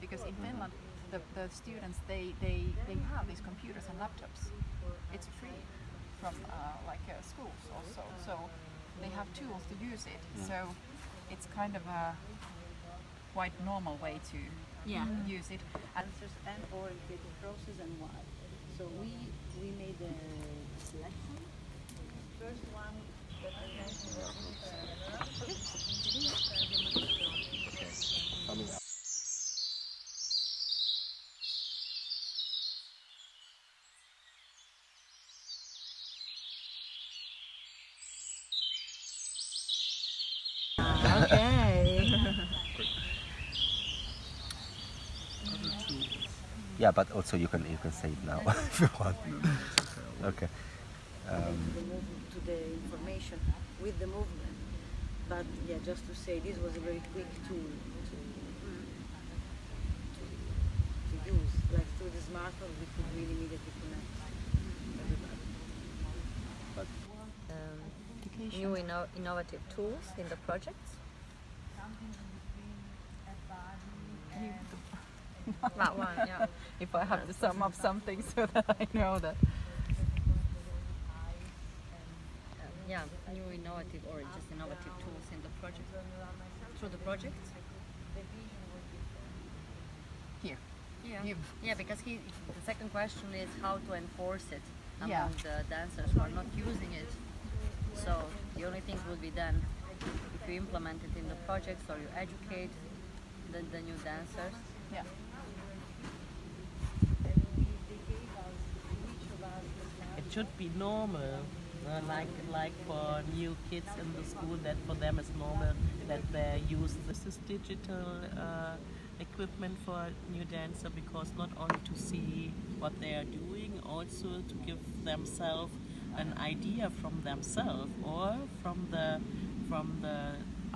because in Finland the, the students they, they, they have these computers and laptops. It's free from uh, like uh, schools also, so they have tools to use it. Yeah. So it's kind of a quite normal way to yeah. use it. Answers and or creative process and why. So we we made the selection. First one that I mentioned was uh, coming Yeah, but also you can you can say it now if you want. Okay. Um, the movement to the information with the movement. But yeah, just to say this was a very quick tool to, to, to use. Like through the smartphone we could really immediately connect everybody. but um, new inno- innovative tools in the projects. That one, yeah. if I have to sum up something so that I know that. yeah, new innovative or just innovative tools in the project through the project. Here. Yeah. You- Yeah, because he, the second question is how to enforce it among Yeah. the dancers who are not using it. So the only thing would be then if you implement it in the projects or you educate the, the new dancers. Yeah. Should be normal. Uh, like like for new kids in the school, that for them it's normal that they use this is digital uh, equipment for new dancer because not only to see what they are doing, also to give themselves an idea from themselves or from the from the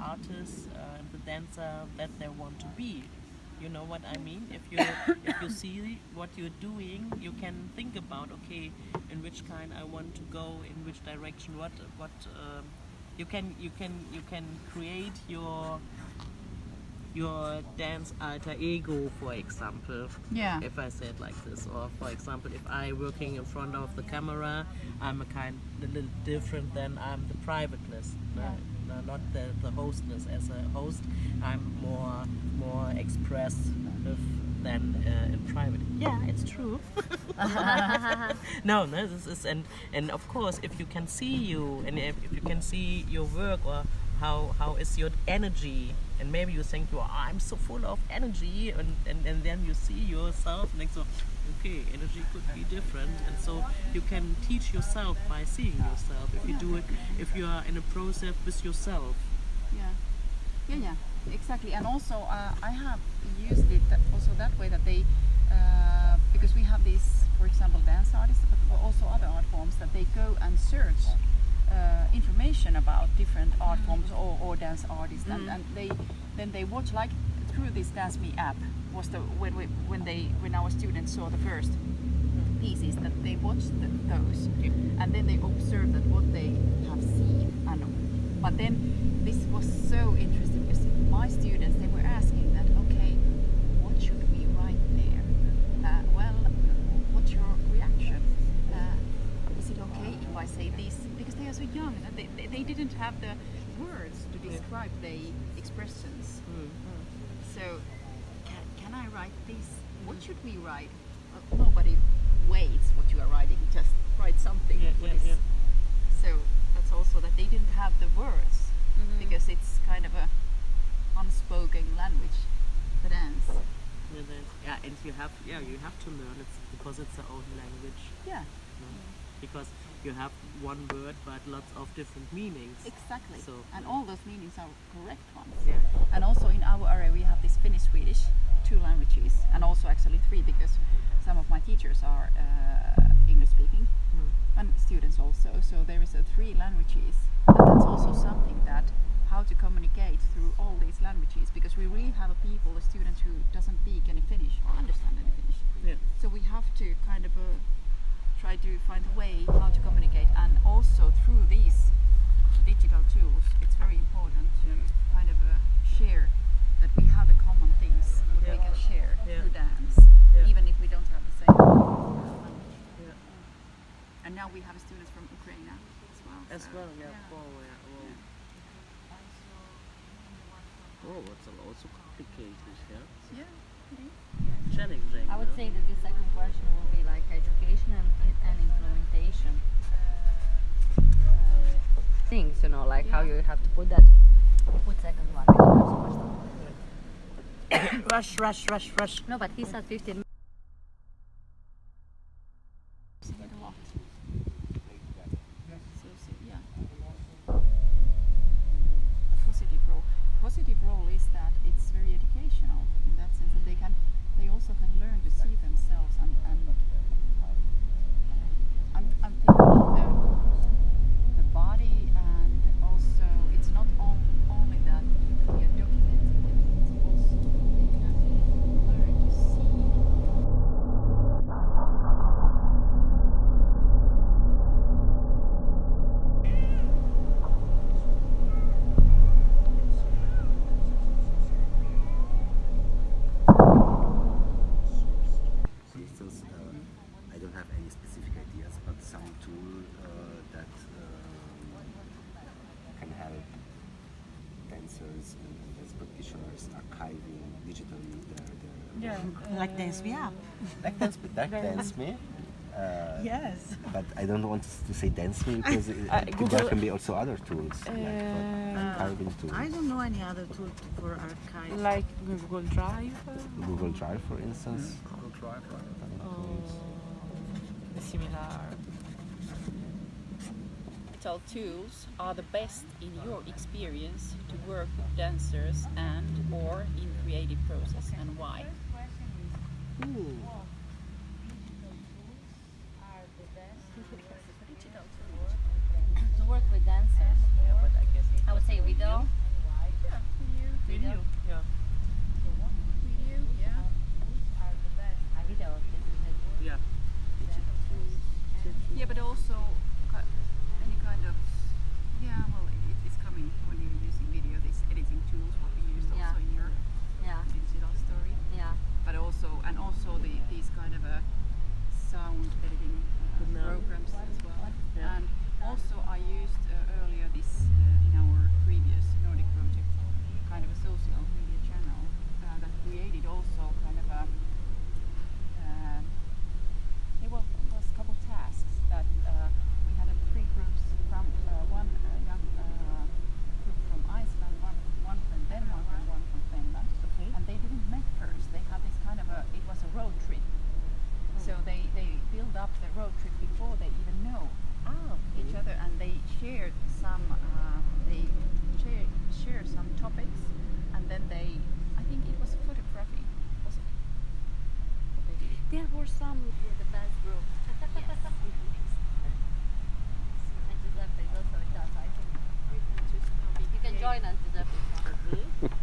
artist uh, and the dancer that they want to be. You know what I mean? If you if you see what you're doing, you can think about okay, in which kind I want to go, in which direction, what what um, you can you can you can create your your dance alter ego, for example. Yeah. If I say it like this, or for example, if I working in front of the camera, I'm a kind a little different than I'm the privateness. No, not the, the hostness. As a host, I'm more more expressive than uh, in private. Yeah, it's true. no, no, this is and and of course, if you can see you and if, if you can see your work or how how is your energy and maybe you think you are I'm so full of energy and, and, and then you see yourself and so okay energy could be different. And so you can teach yourself by seeing yourself if you do it if you are in a process with yourself. Yeah, yeah, yeah, exactly. And also, uh, I have used it also that way that they, uh, because we have these, for example, dance artists, but also other art forms that they go and search information about different art mm. forms or, or dance artists, and, mm. and they then they watch like through this Dance Me app was the when we when they when our students saw the first pieces that they watched the, those. And then they observed that what they have seen and but then this was so interesting because my students they were asking that okay what should we write there uh, well what's your reaction uh, is it okay if I say this because they are so young and they, didn't have the words to describe the expressions. Mm, mm. So can, can I write this? What mm. should we write? Well, nobody waits what you are writing just write something. Yeah, yeah, yeah. so that's also that they didn't have the words mm-hmm. because it's kind of a unspoken language the dance Yeah, yeah and you have yeah you have to learn it because it's the own language. Yeah. No? because you have one word but lots of different meanings. Exactly. So, and all those meanings are correct ones. Yeah. And also in our area we have this Finnish Swedish two languages and also actually three because some of my teachers are uh, English speaking and students also. So there is a three languages and that's also something that how to communicate through all these languages because we really have a people a student who doesn't speak any Finnish or understand any Finnish. Yeah. So we have to kind of uh, try to find a way how to communicate and also through these digital tools it's very important to kind of uh, share that we have the common things what we can share Yeah. through dance Yeah. even if we don't have the same language. yeah and now we have students from Ukraine as well. As so, well, yeah. yeah. Oh, yeah. Oh. oh, it's also complicated, yeah. Yeah. Challenging. I would yeah? say that the second question will be like education and, and implementation um, things, you know, like how you have to put that. Put second one. we don't have so much time. rush, rush, rush, rush. No, but he said 15 minutes. using it a lot. So, so, yeah. A positive role. Positive role is that it's very educational in that sense that they can, they also can learn to see themselves and, and I'm, I'm thinking the, the body and also it's not on, only that we are documenting it, it's also they can learn to see For instance, uh, I don't have any specific ideas, but some tool uh, that um, can help dancers and dance practitioners archiving digitally their, their Yeah, like Dance Me app. Like dance, that dance me. Uh, Yes. But I don't want to say dance me because it, Uh, there can be also other tools like Uh, for archiving tools. I don't know any other tool to, for archive. Like Google Drive. uh, Google Drive, for instance. Google Drive, right? Similar. digital tools are the best in your experience to work with dancers and or in creative process and why to work with dancers. Yeah, but I guess I would say video. yeah video video. Yeah. video yeah Uh, video. this is it. Yeah. yeah but also ki- any kind of yeah well it, it's coming when you're using video these editing tools what we used also Yeah. in your Yeah, digital story yeah. but also and also the these kind of a sound editing uh, programs as well. Yeah. And also I used uh, earlier this uh, in our previous Nordic project kind of a social media channel uh, that created also kind of a join us.